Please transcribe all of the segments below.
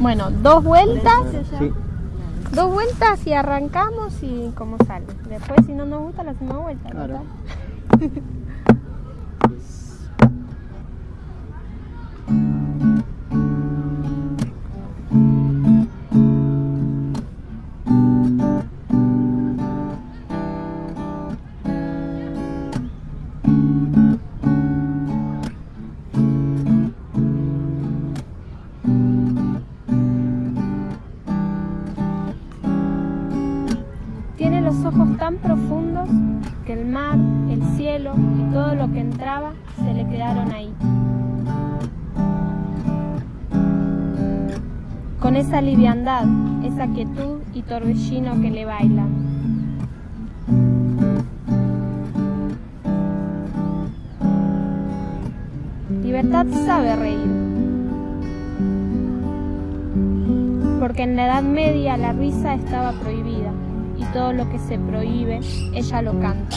Bueno, dos vueltas. Sí. Dos vueltas y arrancamos y como sale. Después si no nos gusta la hacemos vuelta. Claro. ojos tan profundos que el mar, el cielo y todo lo que entraba se le quedaron ahí. Con esa liviandad, esa quietud y torbellino que le bailan. Libertad sabe reír. Porque en la Edad Media la risa estaba prohibida y todo lo que se prohíbe, ella lo canta.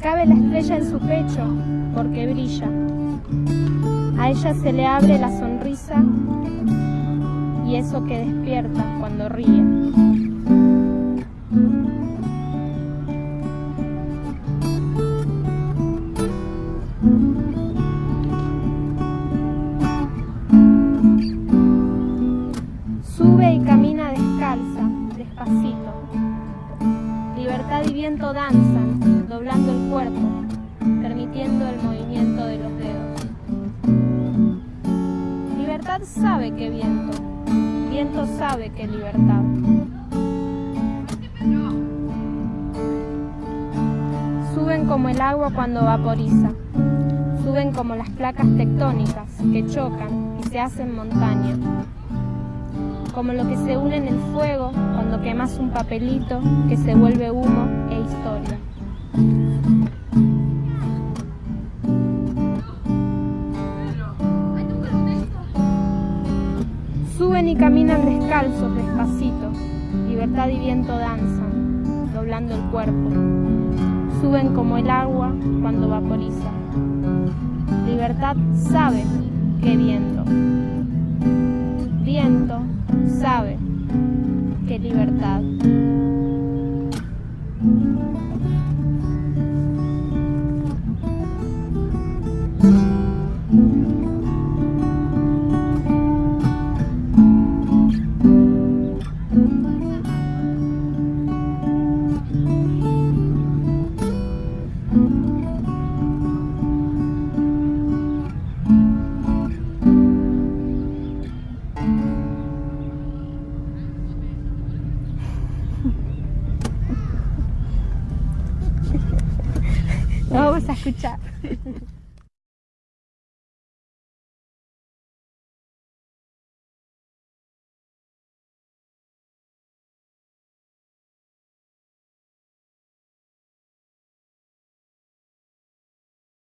Cabe la estrella en su pecho porque brilla. A ella se le abre la sonrisa y eso que despierta cuando ríe. Viento danzan, doblando el cuerpo, permitiendo el movimiento de los dedos. Libertad sabe que viento, viento sabe que libertad. Suben como el agua cuando vaporiza, suben como las placas tectónicas que chocan y se hacen montaña como lo que se une en el fuego cuando quemas un papelito que se vuelve humo Suben y caminan descalzos, despacito, libertad y viento danzan, doblando el cuerpo. Suben como el agua cuando vaporiza. Libertad sabe que viento. Viento sabe que libertad. Vamos a escuchar.